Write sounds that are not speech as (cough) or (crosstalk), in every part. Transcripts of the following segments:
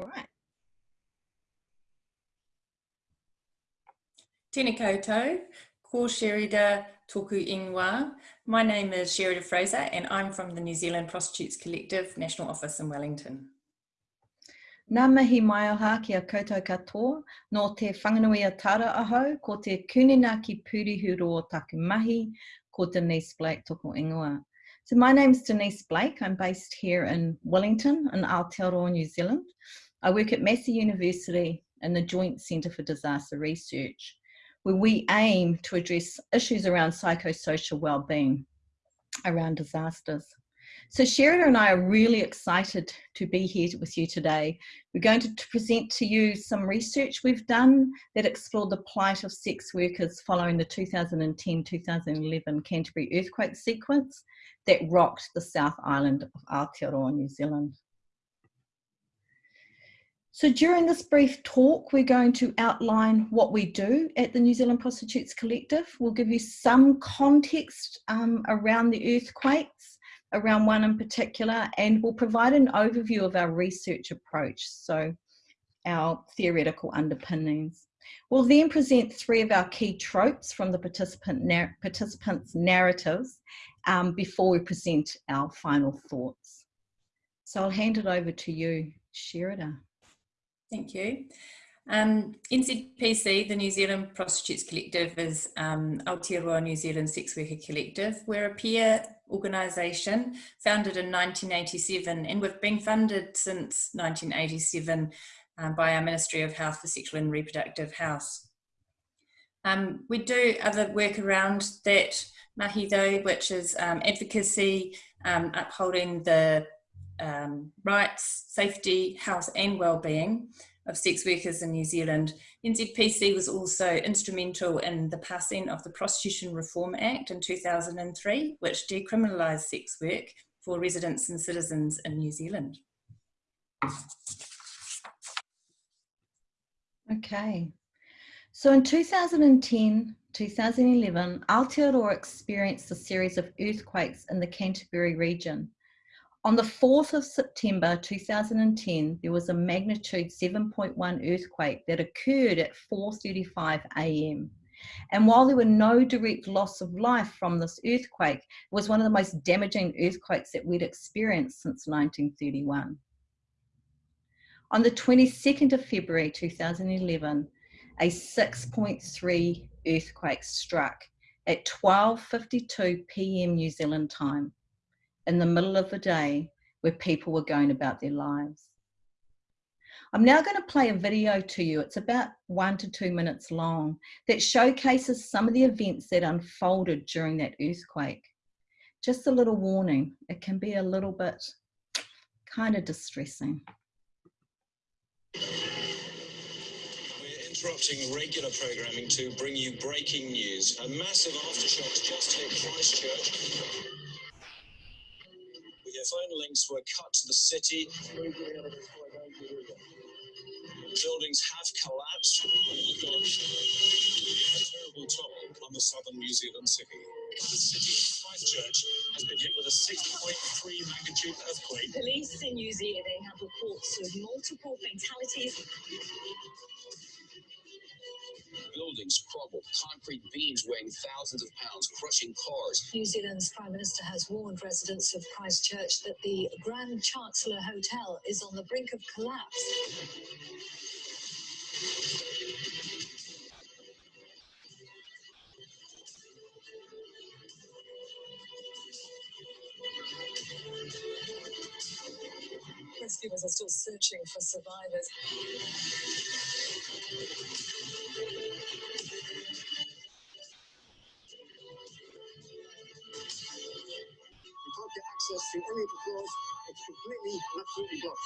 All right. Tēnā koutou, ko Sherida toku ingoa. My name is Sherida Fraser and I'm from the New Zealand Prostitutes Collective National Office in Wellington. Nā mihi mai aha ki a koutou katoa, no te whanganuia tara aho, ko te kunina ki purihu o taku mahi, ko Denise Blake toko ingoa. So my name is Denise Blake. I'm based here in Wellington in Aotearoa, New Zealand. I work at Massey University in the Joint Centre for Disaster Research, where we aim to address issues around psychosocial well-being around disasters. So Sherida and I are really excited to be here with you today. We're going to present to you some research we've done that explored the plight of sex workers following the 2010-2011 Canterbury earthquake sequence that rocked the South Island of Aotearoa, New Zealand. So during this brief talk, we're going to outline what we do at the New Zealand Prostitutes Collective. We'll give you some context um, around the earthquakes around one in particular, and we'll provide an overview of our research approach, so our theoretical underpinnings. We'll then present three of our key tropes from the participant nar participants' narratives um, before we present our final thoughts. So I'll hand it over to you, Sherida. Thank you. Um, NZPC, the New Zealand Prostitutes Collective, is um, Aotearoa New Zealand Sex Worker Collective. We're a peer organisation founded in 1987 and we've been funded since 1987 um, by our Ministry of Health for Sexual and Reproductive Health. Um, we do other work around that mahi though, which is um, advocacy, um, upholding the um, rights, safety, health and well-being of sex workers in New Zealand. NZPC was also instrumental in the passing of the Prostitution Reform Act in 2003, which decriminalised sex work for residents and citizens in New Zealand. Okay, so in 2010, 2011, Aotearoa experienced a series of earthquakes in the Canterbury region. On the 4th of September 2010, there was a magnitude 7.1 earthquake that occurred at 4.35 a.m. And while there were no direct loss of life from this earthquake, it was one of the most damaging earthquakes that we'd experienced since 1931. On the 22nd of February 2011, a 6.3 earthquake struck at 12.52 p.m. New Zealand time in the middle of the day where people were going about their lives. I'm now going to play a video to you. It's about one to two minutes long that showcases some of the events that unfolded during that earthquake. Just a little warning, it can be a little bit kind of distressing. We're interrupting regular programming to bring you breaking news. A massive aftershocks just hit Christchurch phone links were cut to the city. Buildings have collapsed. Oh a terrible toll on the southern New Zealand city. The city of Christchurch has been hit with a 6.3 magnitude earthquake. Police in New Zealand have reports of multiple fatalities buildings crumbled, concrete beams weighing thousands of pounds crushing cars. New Zealand's Prime Minister has warned residents of Christchurch that the Grand Chancellor Hotel is on the brink of collapse. Rescuers are still searching for survivors. Access to any. It's completely absolutely blocked.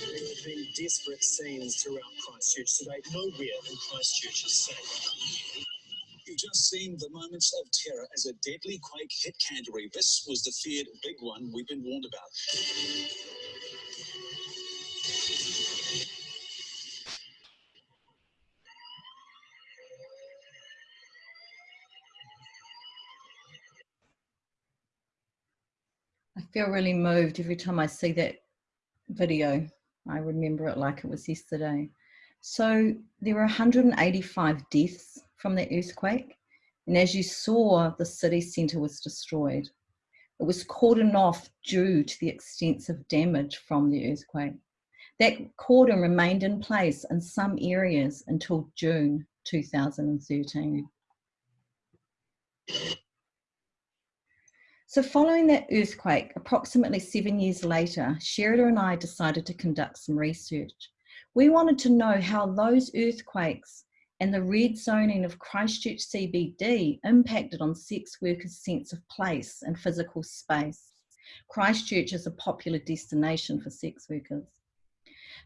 There have been desperate scenes throughout Christchurch today. Nowhere in Christchurch is safe. Seen the moments of terror as a deadly quake hit Canterbury, this was the feared big one we've been warned about. I feel really moved every time I see that video. I remember it like it was yesterday. So there were 185 deaths from the earthquake. And as you saw, the city centre was destroyed. It was cordoned off due to the extensive damage from the earthquake. That cordon remained in place in some areas until June 2013. So following that earthquake, approximately seven years later, Sherida and I decided to conduct some research. We wanted to know how those earthquakes and the red zoning of Christchurch CBD impacted on sex workers' sense of place and physical space. Christchurch is a popular destination for sex workers.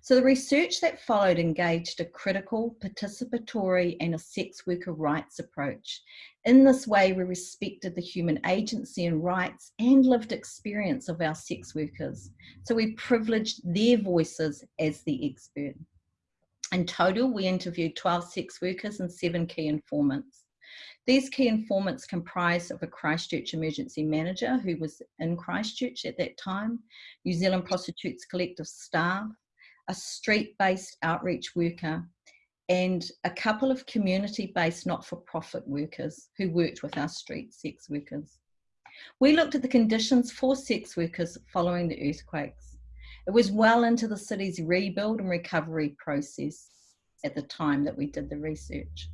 So the research that followed engaged a critical, participatory and a sex worker rights approach. In this way, we respected the human agency and rights and lived experience of our sex workers. So we privileged their voices as the expert. In total, we interviewed 12 sex workers and seven key informants. These key informants comprised of a Christchurch emergency manager who was in Christchurch at that time, New Zealand Prostitutes Collective staff, a street-based outreach worker, and a couple of community-based not-for-profit workers who worked with our street sex workers. We looked at the conditions for sex workers following the earthquakes. It was well into the city's rebuild and recovery process at the time that we did the research.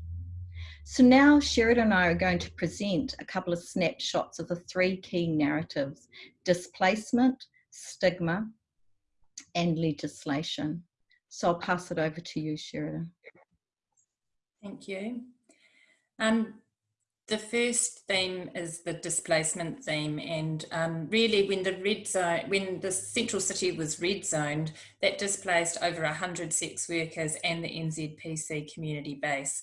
So now Sherida and I are going to present a couple of snapshots of the three key narratives, displacement, stigma, and legislation. So I'll pass it over to you, Sherida. Thank you. Um, the first theme is the displacement theme and um, really when the red zone, when the central city was red zoned, that displaced over 100 sex workers and the NZPC community base.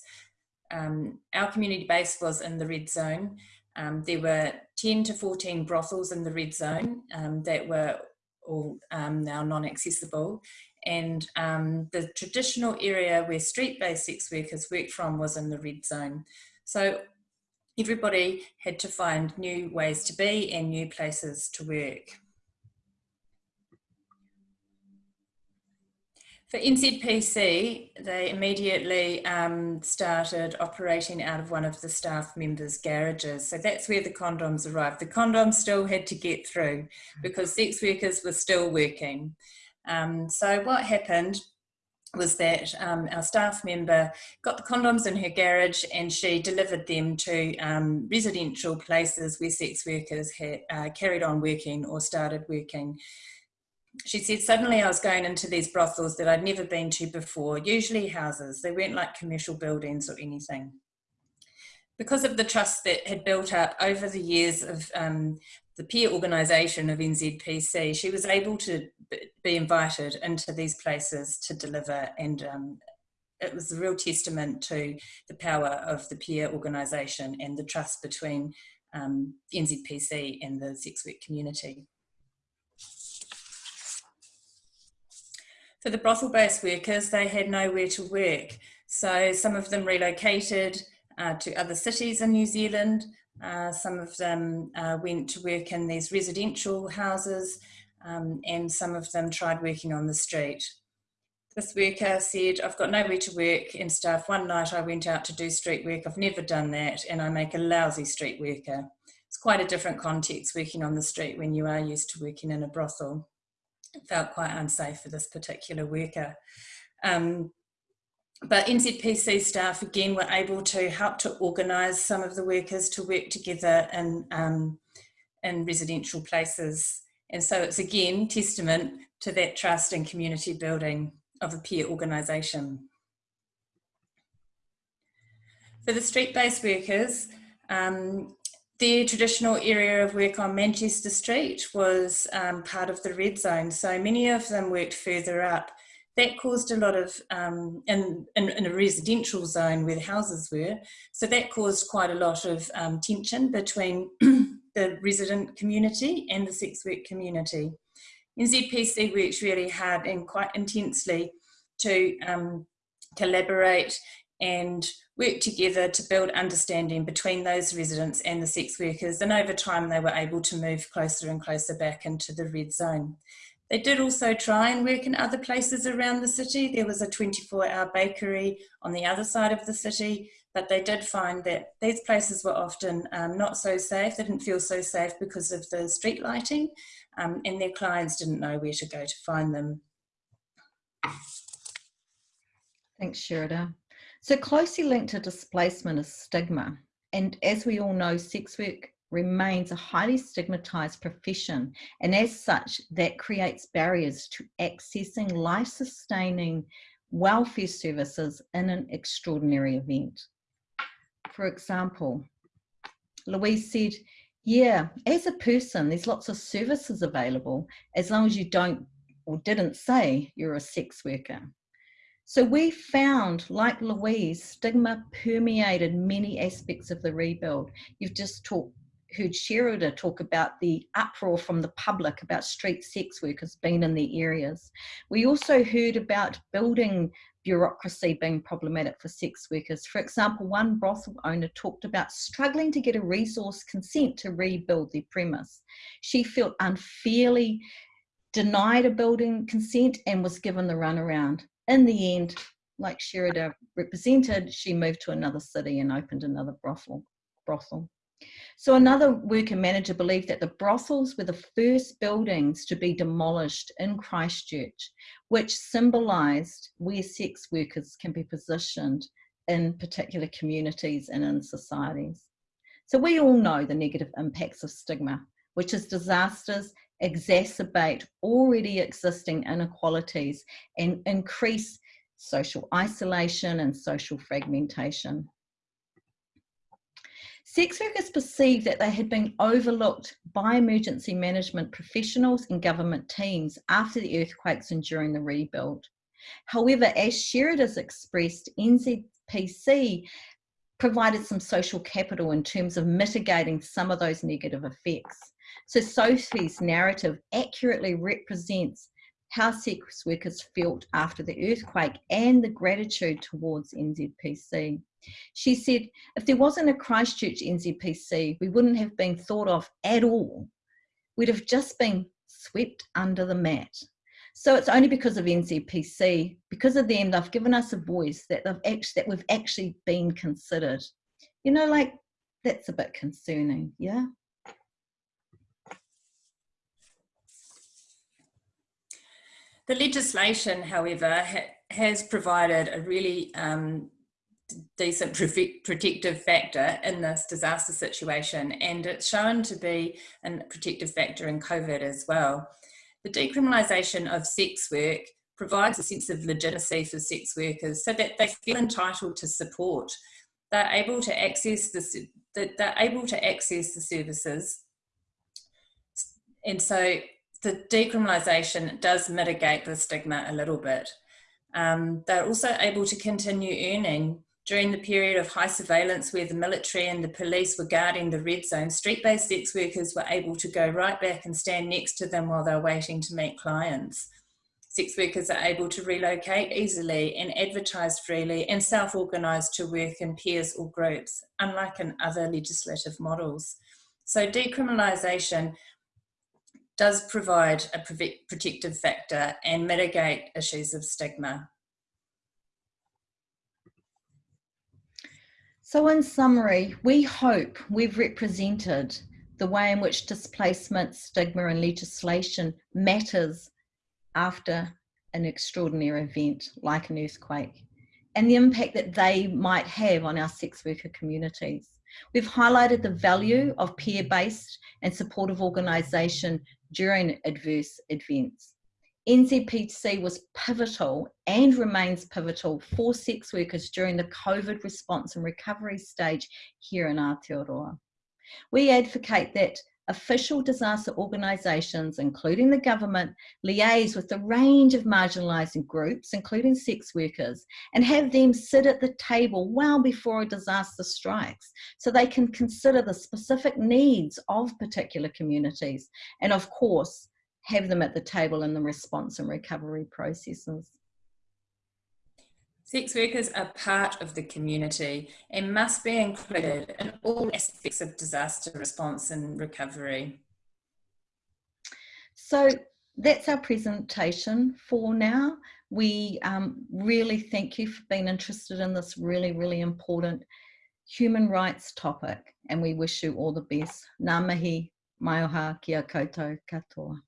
Um, our community base was in the red zone. Um, there were 10 to 14 brothels in the red zone um, that were all um, now non-accessible. And um, the traditional area where street-based sex workers worked from was in the red zone. So everybody had to find new ways to be and new places to work. For NZPC, they immediately um, started operating out of one of the staff members' garages. So that's where the condoms arrived. The condoms still had to get through because sex workers were still working. Um, so what happened was that um, our staff member got the condoms in her garage and she delivered them to um, residential places where sex workers had uh, carried on working or started working she said, suddenly I was going into these brothels that I'd never been to before, usually houses. They weren't like commercial buildings or anything. Because of the trust that had built up over the years of um, the peer organisation of NZPC, she was able to be invited into these places to deliver and um, it was a real testament to the power of the peer organisation and the trust between um, NZPC and the sex work community. For the brothel-based workers, they had nowhere to work. So some of them relocated uh, to other cities in New Zealand. Uh, some of them uh, went to work in these residential houses um, and some of them tried working on the street. This worker said, I've got nowhere to work and stuff. One night I went out to do street work. I've never done that and I make a lousy street worker. It's quite a different context working on the street when you are used to working in a brothel It felt quite unsafe for this particular worker. Um, but NZPC staff again were able to help to organise some of the workers to work together in, um, in residential places. And so it's again testament to that trust and community building of a peer organisation. For the street-based workers, um, the traditional area of work on Manchester Street was um, part of the red zone, so many of them worked further up. That caused a lot of, um, in, in, in, a residential zone where the houses were, so that caused quite a lot of um, tension between (clears throat) the resident community and the sex work community. NZPC worked really hard and quite intensely to um, collaborate and work together to build understanding between those residents and the sex workers and over time they were able to move closer and closer back into the red zone. They did also try and work in other places around the city. There was a 24 hour bakery on the other side of the city, but they did find that these places were often um, not so safe. They didn't feel so safe because of the street lighting um, and their clients didn't know where to go to find them. Thanks, Sherida. So closely linked to displacement is stigma. And as we all know, sex work remains a highly stigmatized profession. And as such, that creates barriers to accessing life-sustaining welfare services in an extraordinary event. For example, Louise said, yeah, as a person, there's lots of services available as long as you don't or didn't say you're a sex worker. So we found, like Louise, stigma permeated many aspects of the rebuild. You've just talked, heard Sherida talk about the uproar from the public about street sex workers being in the areas. We also heard about building bureaucracy being problematic for sex workers. For example, one brothel owner talked about struggling to get a resource consent to rebuild their premise. She felt unfairly denied a building consent and was given the runaround in the end, like Sherida represented, she moved to another city and opened another brothel. brothel. So another worker manager believed that the brothels were the first buildings to be demolished in Christchurch, which symbolised where sex workers can be positioned in particular communities and in societies. So we all know the negative impacts of stigma, which is disasters exacerbate already existing inequalities and increase social isolation and social fragmentation. Sex workers perceived that they had been overlooked by emergency management professionals and government teams after the earthquakes and during the rebuild. However, as Sherida's expressed, NZPC provided some social capital in terms of mitigating some of those negative effects. So Sophie's narrative accurately represents how sex workers felt after the earthquake and the gratitude towards NZPC. She said, if there wasn't a Christchurch NZPC, we wouldn't have been thought of at all. We'd have just been swept under the mat. So it's only because of NZPC, because of them, they've given us a voice that they've actually, that we've actually been considered. You know, like that's a bit concerning, yeah? The legislation, however, ha has provided a really um, decent protective factor in this disaster situation and it's shown to be a protective factor in COVID as well. The decriminalisation of sex work provides a sense of legitimacy for sex workers so that they feel entitled to support. They're able to access the, they're able to access the services and so the decriminalisation does mitigate the stigma a little bit. Um, they're also able to continue earning during the period of high surveillance where the military and the police were guarding the red zone, street-based sex workers were able to go right back and stand next to them while they're waiting to meet clients. Sex workers are able to relocate easily and advertise freely and self-organise to work in pairs or groups, unlike in other legislative models. So decriminalisation does provide a protective factor and mitigate issues of stigma. So in summary, we hope we've represented the way in which displacement, stigma and legislation matters after an extraordinary event like an earthquake and the impact that they might have on our sex worker communities. We've highlighted the value of peer-based and supportive organisation during adverse events. NZPC was pivotal and remains pivotal for sex workers during the COVID response and recovery stage here in Aotearoa. We advocate that official disaster organisations, including the government, liaise with a range of marginalised groups, including sex workers, and have them sit at the table well before a disaster strikes so they can consider the specific needs of particular communities and, of course, have them at the table in the response and recovery processes. Sex workers are part of the community and must be included in all aspects of disaster response and recovery. So that's our presentation for now. We um, really thank you for being interested in this really, really important human rights topic and we wish you all the best. Ngā mihi, mai oha, kia koutou katoa.